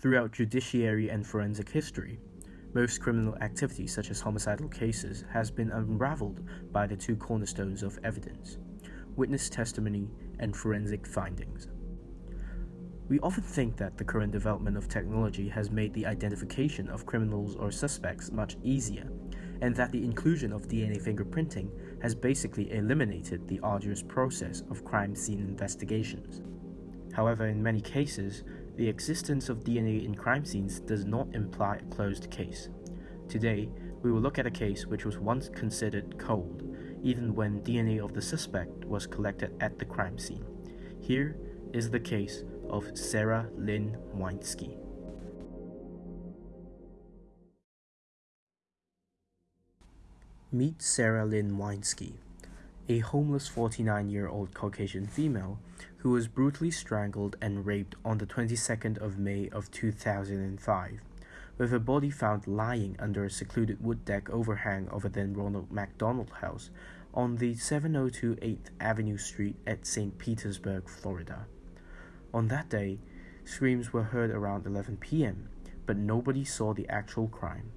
Throughout judiciary and forensic history, most criminal activity such as homicidal cases has been unraveled by the two cornerstones of evidence, witness testimony and forensic findings. We often think that the current development of technology has made the identification of criminals or suspects much easier, and that the inclusion of DNA fingerprinting has basically eliminated the arduous process of crime scene investigations. However, in many cases, the existence of DNA in crime scenes does not imply a closed case. Today, we will look at a case which was once considered cold, even when DNA of the suspect was collected at the crime scene. Here is the case of Sarah Lynn Weinsky. Meet Sarah Lynn Weinsky, a homeless 49 year old Caucasian female who was brutally strangled and raped on the 22nd of May of 2005, with her body found lying under a secluded wood deck overhang of a then Ronald McDonald House on the 702 8th Avenue Street at St. Petersburg, Florida. On that day, screams were heard around 11 p.m., but nobody saw the actual crime.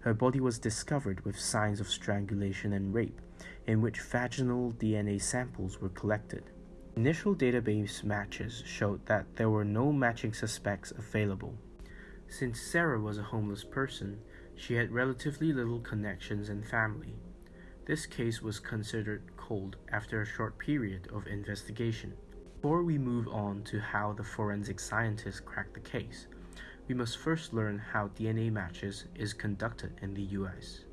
Her body was discovered with signs of strangulation and rape, in which vaginal DNA samples were collected. Initial database matches showed that there were no matching suspects available. Since Sarah was a homeless person, she had relatively little connections and family. This case was considered cold after a short period of investigation. Before we move on to how the forensic scientists cracked the case, we must first learn how DNA matches is conducted in the US.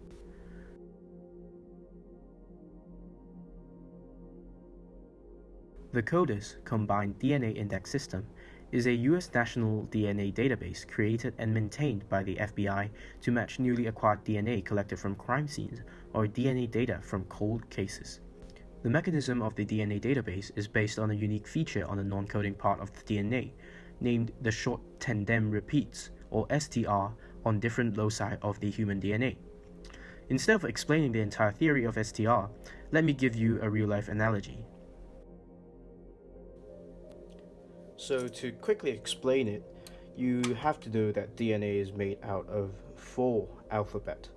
The CODIS Combined DNA Index System is a US national DNA database created and maintained by the FBI to match newly acquired DNA collected from crime scenes or DNA data from cold cases. The mechanism of the DNA database is based on a unique feature on the non-coding part of the DNA, named the short tandem repeats, or STR, on different loci of the human DNA. Instead of explaining the entire theory of STR, let me give you a real-life analogy. So to quickly explain it, you have to know that DNA is made out of four alphabet,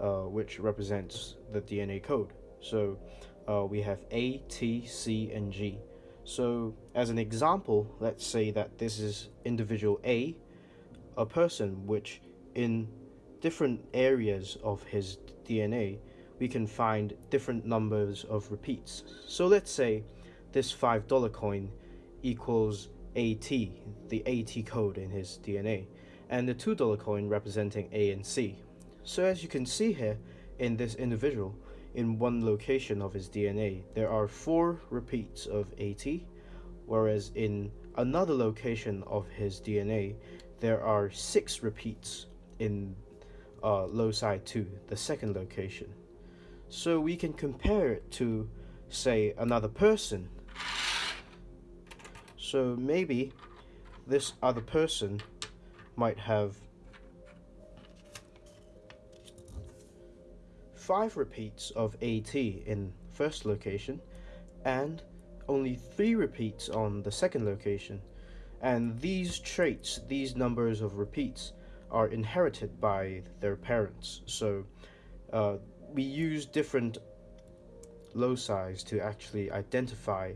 uh, which represents the DNA code. So uh, we have A, T, C, and G. So as an example, let's say that this is individual A, a person which in different areas of his DNA, we can find different numbers of repeats. So let's say this $5 coin equals AT, the AT code in his DNA, and the $2 coin representing A and C. So as you can see here, in this individual, in one location of his DNA, there are four repeats of AT, whereas in another location of his DNA, there are six repeats in uh, loci 2, the second location. So we can compare it to, say, another person. So maybe this other person might have five repeats of AT in first location and only three repeats on the second location. And these traits, these numbers of repeats are inherited by their parents. So uh, we use different loci to actually identify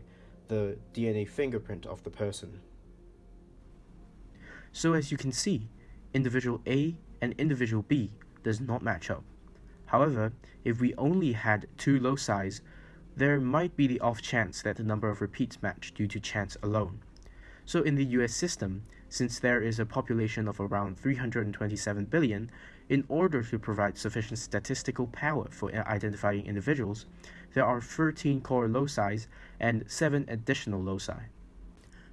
the DNA fingerprint of the person. So as you can see, individual A and individual B does not match up. However, if we only had two loci, there might be the off chance that the number of repeats match due to chance alone. So in the US system, since there is a population of around 327 billion, in order to provide sufficient statistical power for identifying individuals, there are 13 core loci and 7 additional loci.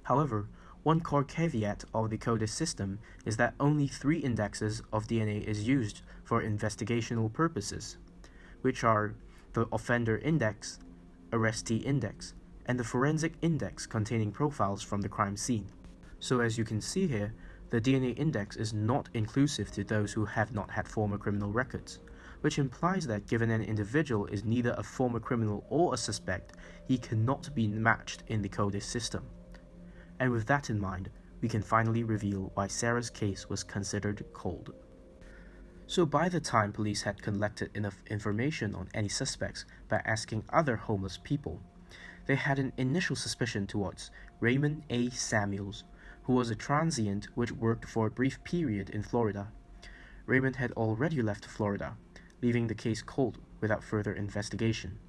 However, one core caveat of the CODIS system is that only three indexes of DNA is used for investigational purposes, which are the offender index, arrestee index, and the forensic index containing profiles from the crime scene. So as you can see here, the DNA index is not inclusive to those who have not had former criminal records, which implies that given an individual is neither a former criminal or a suspect, he cannot be matched in the CODIS system. And with that in mind, we can finally reveal why Sarah's case was considered cold. So by the time police had collected enough information on any suspects by asking other homeless people, they had an initial suspicion towards Raymond A. Samuels, who was a transient which worked for a brief period in Florida. Raymond had already left Florida, leaving the case cold without further investigation.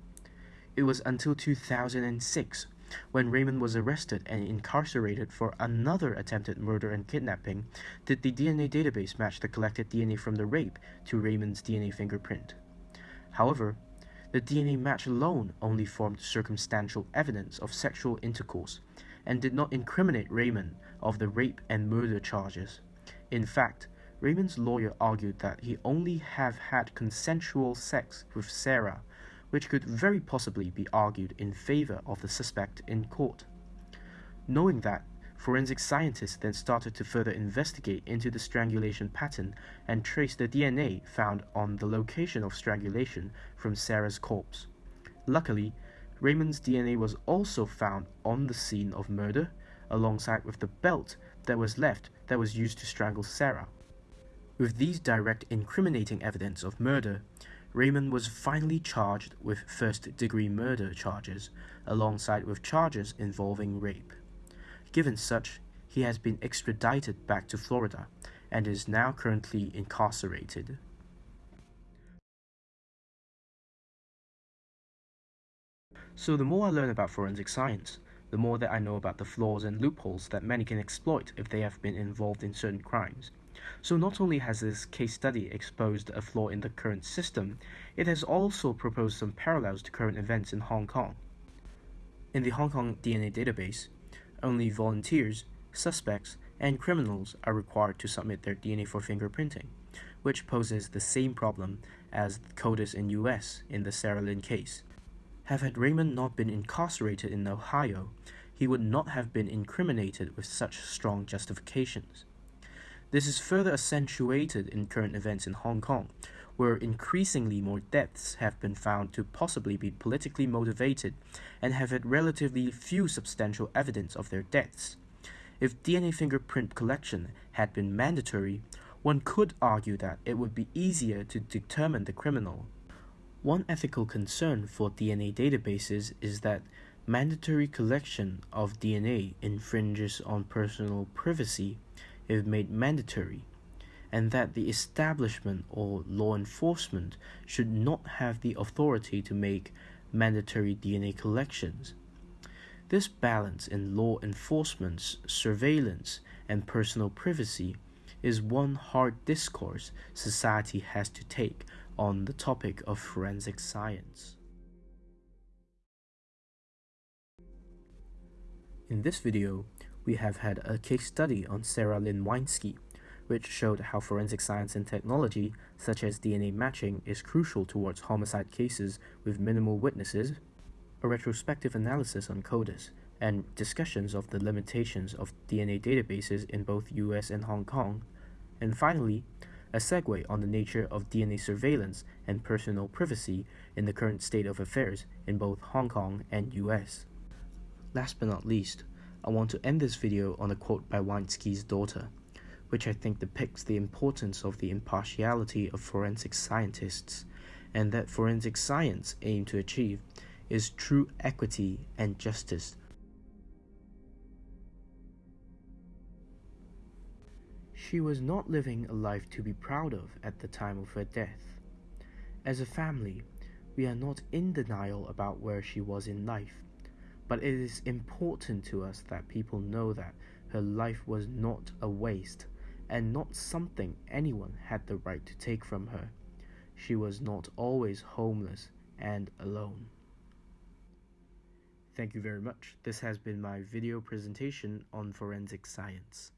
It was until 2006 when Raymond was arrested and incarcerated for another attempted murder and kidnapping did the DNA database match the collected DNA from the rape to Raymond's DNA fingerprint. However, the DNA match alone only formed circumstantial evidence of sexual intercourse and did not incriminate Raymond of the rape and murder charges. In fact, Raymond's lawyer argued that he only have had consensual sex with Sarah, which could very possibly be argued in favor of the suspect in court. Knowing that, forensic scientists then started to further investigate into the strangulation pattern and trace the DNA found on the location of strangulation from Sarah's corpse. Luckily, Raymond's DNA was also found on the scene of murder, alongside with the belt that was left that was used to strangle Sarah. With these direct incriminating evidence of murder, Raymond was finally charged with first-degree murder charges, alongside with charges involving rape. Given such, he has been extradited back to Florida and is now currently incarcerated. So the more I learn about forensic science, the more that I know about the flaws and loopholes that many can exploit if they have been involved in certain crimes. So not only has this case study exposed a flaw in the current system, it has also proposed some parallels to current events in Hong Kong. In the Hong Kong DNA database, only volunteers, suspects, and criminals are required to submit their DNA for fingerprinting, which poses the same problem as CODIS in US in the Sarah Lynn case. Have had Raymond not been incarcerated in Ohio, he would not have been incriminated with such strong justifications. This is further accentuated in current events in Hong Kong, where increasingly more deaths have been found to possibly be politically motivated and have had relatively few substantial evidence of their deaths. If DNA fingerprint collection had been mandatory, one could argue that it would be easier to determine the criminal. One ethical concern for DNA databases is that mandatory collection of DNA infringes on personal privacy if made mandatory, and that the establishment or law enforcement should not have the authority to make mandatory DNA collections. This balance in law enforcement's surveillance and personal privacy is one hard discourse society has to take on the topic of forensic science. In this video, we have had a case study on Sarah Lynn Weinsky, which showed how forensic science and technology, such as DNA matching, is crucial towards homicide cases with minimal witnesses, a retrospective analysis on CODIS, and discussions of the limitations of DNA databases in both US and Hong Kong, and finally, a segue on the nature of DNA surveillance and personal privacy in the current state of affairs in both Hong Kong and US. Last but not least, I want to end this video on a quote by Weinsky's daughter, which I think depicts the importance of the impartiality of forensic scientists, and that forensic science aim to achieve is true equity and justice She was not living a life to be proud of at the time of her death. As a family, we are not in denial about where she was in life, but it is important to us that people know that her life was not a waste and not something anyone had the right to take from her. She was not always homeless and alone. Thank you very much. This has been my video presentation on forensic science.